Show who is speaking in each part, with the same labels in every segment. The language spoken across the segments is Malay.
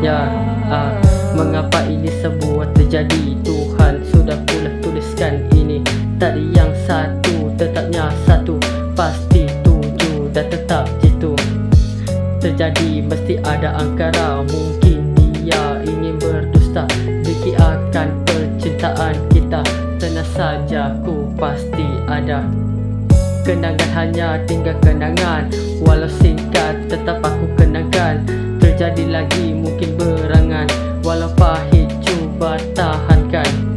Speaker 1: Ya, ah, Mengapa ini semua terjadi? Tuhan sudah pula tuliskan ini. Tadi yang satu tetapnya satu. Pasti tujuh dan tetap jitu Terjadi mesti ada angkara. Mungkin dia ingin berdusta. Diki akan percintaan kita. Tenang saja ku pasti ada. Kenangan hanya tinggal kenangan. Walau singkat tetap aku kenangkan Terjadi lagi mungkin berangan. Walau pahit cuba tahankan.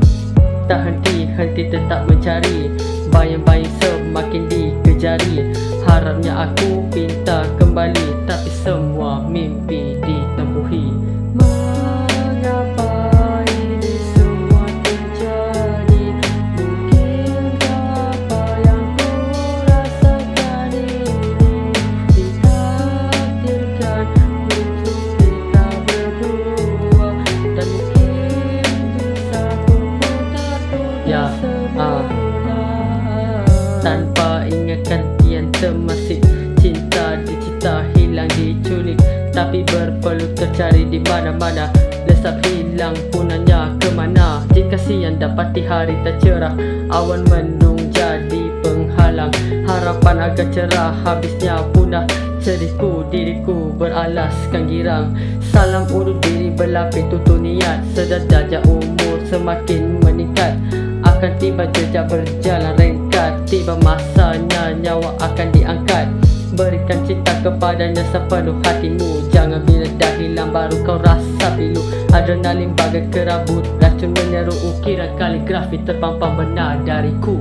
Speaker 1: Tak henti-henti tetap mencari. Bayang-bayang semakin dikejari. Harapnya aku Tanpa ingatan kian termasik Cinta. Dicita hilang diculik Tapi berpeluh tercari di mana-mana. Lesap hilang punanya ke mana? Jika siang dapati hari tak cerah Awan mendung jadi penghalang. Harapan agar cerah habisnya punah. Sedihku diriku beralaskan girang. Salam urut diri berlapis tutup niat. Sedar darjah umur semakin meningkat. Akan tiba jejak berjalan ringkat Tiba masanya nyawa akan diangkat. Berikan cinta kepadanya sepenuh hatimu. Jangan bila dah hilang baru kau rasa pilu. Adrenalin bagai kerabut. Racun menyeru ukiran kaligrafi terpampang benar dariku